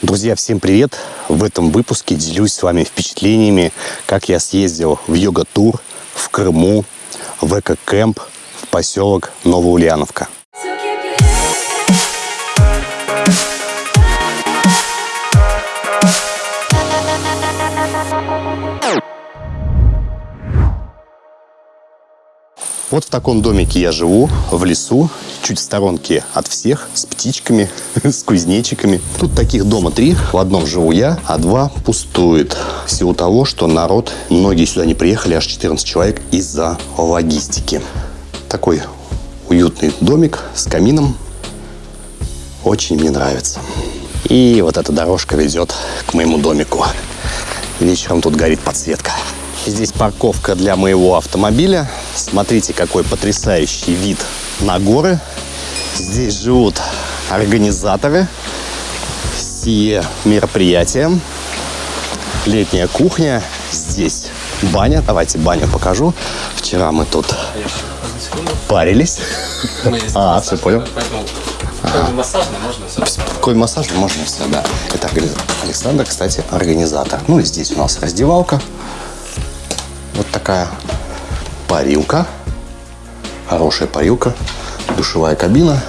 Друзья, всем привет! В этом выпуске делюсь с вами впечатлениями, как я съездил в йога-тур в Крыму, в эко-кэмп в поселок Новоульяновка. Вот в таком домике я живу, в лесу, чуть в сторонке от всех, с птичками, с кузнечиками. Тут таких дома три. В одном живу я, а два пустует. В силу того, что народ, многие сюда не приехали, аж 14 человек из-за логистики. Такой уютный домик с камином. Очень мне нравится. И вот эта дорожка ведет к моему домику. Вечером тут горит подсветка. Здесь парковка для моего автомобиля. Смотрите, какой потрясающий вид на горы. Здесь живут организаторы сие мероприятия. Летняя кухня. Здесь баня. Давайте баню покажу. Вчера мы тут парились. А, все понял. Ага. Массажно можно все. Какой массаж можно все, да. Это Александр, кстати, организатор. Ну и здесь у нас раздевалка. Вот такая парилка. Хорошая парилка. Душевая кабина.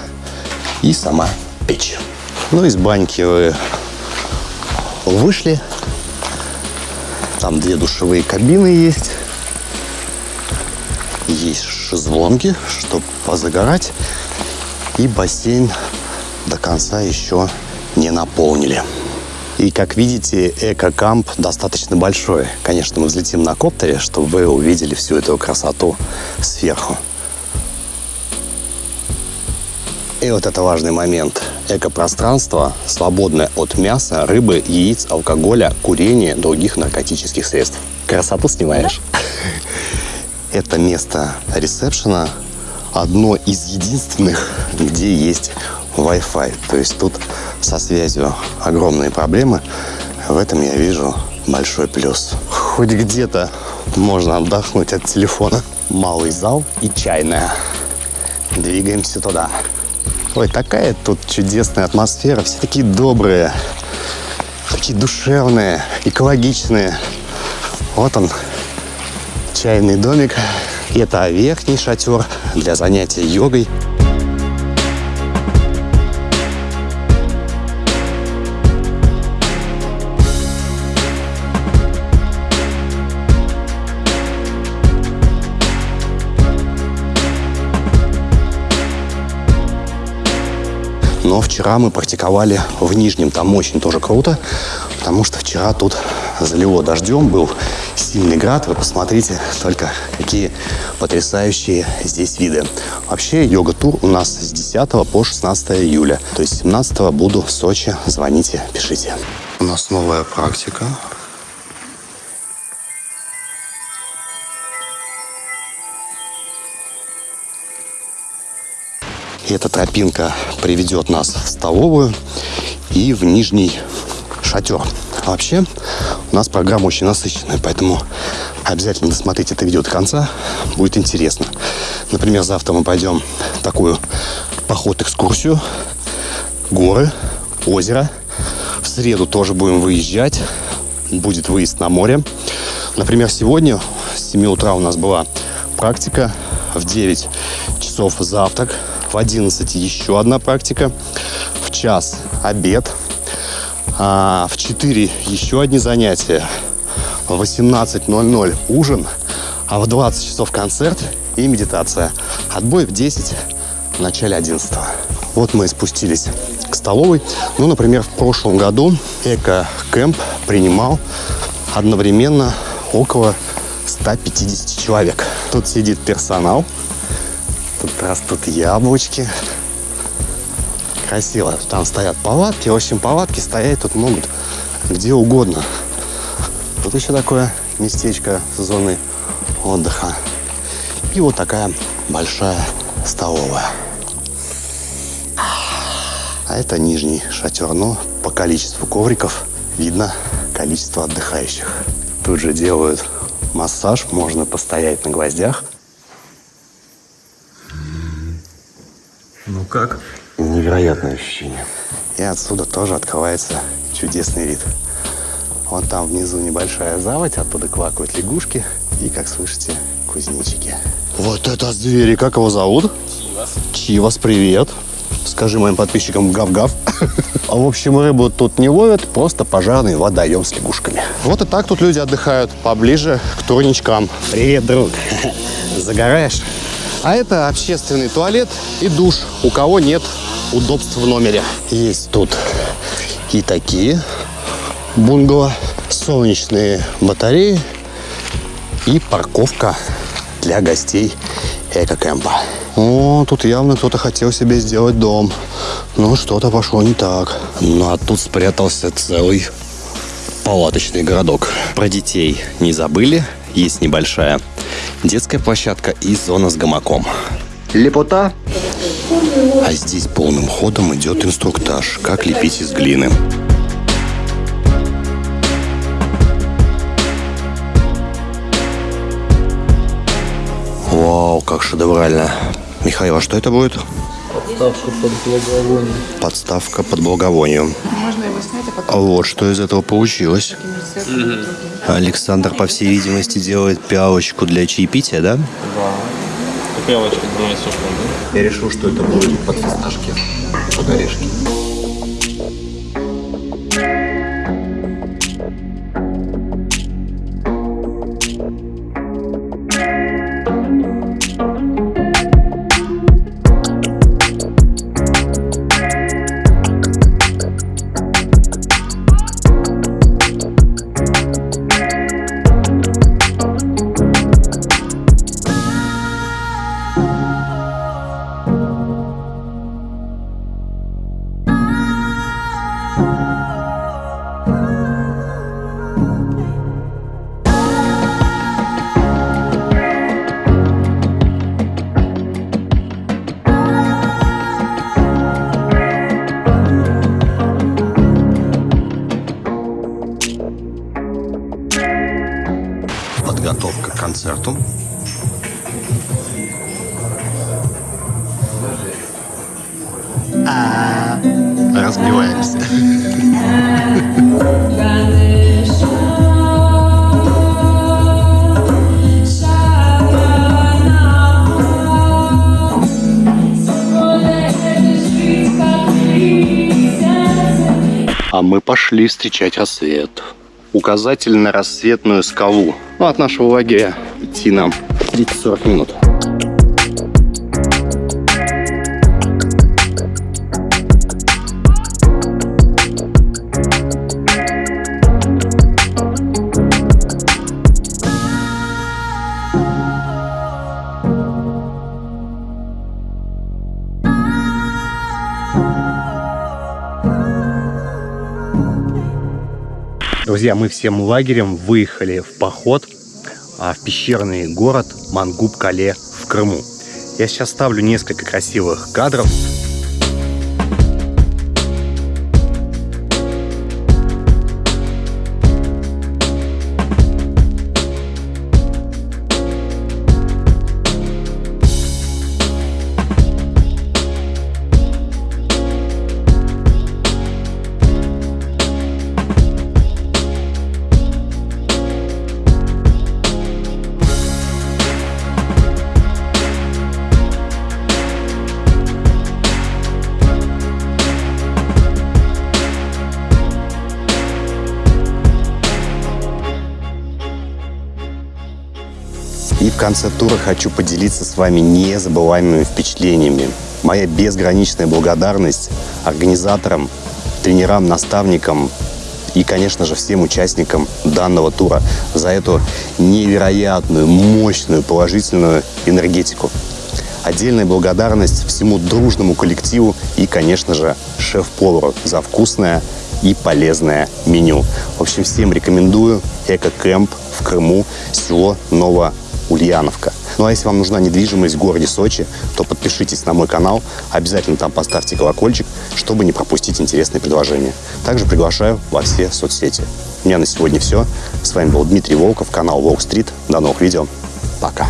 И сама печь. Ну, из баньки вы вышли. Там две душевые кабины есть. Есть шезлонги, чтобы позагорать. И бассейн до конца еще не наполнили. И, как видите, эко-камп достаточно большой. Конечно, мы взлетим на коптере, чтобы вы увидели всю эту красоту сверху. И вот это важный момент. Экопространство свободное от мяса, рыбы, яиц, алкоголя, курения, других наркотических средств. Красоту снимаешь? Да? Это место ресепшена одно из единственных, где есть Wi-Fi. То есть тут со связью огромные проблемы. В этом я вижу большой плюс. Хоть где-то можно отдохнуть от телефона. Малый зал и чайная. Двигаемся туда. Ой, такая тут чудесная атмосфера. Все такие добрые, такие душевные, экологичные. Вот он, чайный домик. Это верхний шатер для занятия йогой. Но вчера мы практиковали в Нижнем. Там очень тоже круто, потому что вчера тут залило дождем, был сильный град. Вы посмотрите только, какие потрясающие здесь виды. Вообще, йога-тур у нас с 10 по 16 июля. То есть 17 буду в Сочи. Звоните, пишите. У нас новая практика. И эта тропинка приведет нас в столовую и в нижний шатер. А вообще, у нас программа очень насыщенная, поэтому обязательно досмотрите это видео до конца, будет интересно. Например, завтра мы пойдем такую поход-экскурсию, горы, озеро. В среду тоже будем выезжать, будет выезд на море. Например, сегодня с 7 утра у нас была практика, в 9 часов завтрак, в 11 еще одна практика, в час обед, а в 4 еще одни занятия, в 18.00 ужин, а в 20 часов концерт и медитация. Отбой в 10, в начале 11. Вот мы спустились к столовой. Ну, например, в прошлом году эко-кэмп принимал одновременно около 150 человек. Тут сидит персонал, Тут растут яблочки. Красиво. Там стоят палатки. В общем, палатки стоять тут могут где угодно. Тут еще такое местечко с зоны отдыха. И вот такая большая столовая. А это нижний шатер. Но по количеству ковриков видно количество отдыхающих. Тут же делают массаж. Можно постоять на гвоздях. Ну как? Невероятное ощущение. И отсюда тоже открывается чудесный вид. Вон там внизу небольшая заводь, оттуда квакают лягушки и, как слышите, кузнечики. Вот это звери, как его зовут? Чивас. Чивас, привет. Скажи моим подписчикам гав-гав. А в общем, рыбу тут не ловят, просто пожарный водоем с лягушками. Вот и так тут люди отдыхают, поближе к турничкам. Привет, друг. Загораешь? А это общественный туалет и душ, у кого нет удобств в номере. Есть тут и такие бунгало, солнечные батареи и парковка для гостей эко-кэмпа. О, тут явно кто-то хотел себе сделать дом. Но что-то пошло не так. Ну, а тут спрятался целый палаточный городок. Про детей не забыли. Есть небольшая детская площадка и зона с гамаком. Лепота. А здесь полным ходом идет инструктаж, как лепить из глины. Вау, как шедеврально. Михаил, а что это будет? Подставка под благовоние. Подставка под благовонию. Можно его снять, а А потом вот что из этого получилось. Александр, по всей видимости, делает пиалочку для чаепития, да? Да. Капелочка двумя сушками. Я решил, что это будет под фисташки, под орешки. А мы пошли встречать рассвет. Указатель на рассветную скалу. Ну, от нашего лагеря идти нам 30-40 минут. Друзья, мы всем лагерем выехали в поход а, в пещерный город Мангуб-Кале в Крыму. Я сейчас ставлю несколько красивых кадров. И в конце тура хочу поделиться с вами незабываемыми впечатлениями. Моя безграничная благодарность организаторам, тренерам, наставникам и, конечно же, всем участникам данного тура за эту невероятную, мощную, положительную энергетику. Отдельная благодарность всему дружному коллективу и, конечно же, шеф-повару за вкусное и полезное меню. В общем, всем рекомендую эко-кэмп в Крыму, село Новоульяновка. Ну а если вам нужна недвижимость в городе Сочи, то подпишитесь на мой канал, обязательно там поставьте колокольчик, чтобы не пропустить интересные предложения. Также приглашаю во все соцсети. У меня на сегодня все. С вами был Дмитрий Волков, канал Волк Стрит. До новых видео. Пока.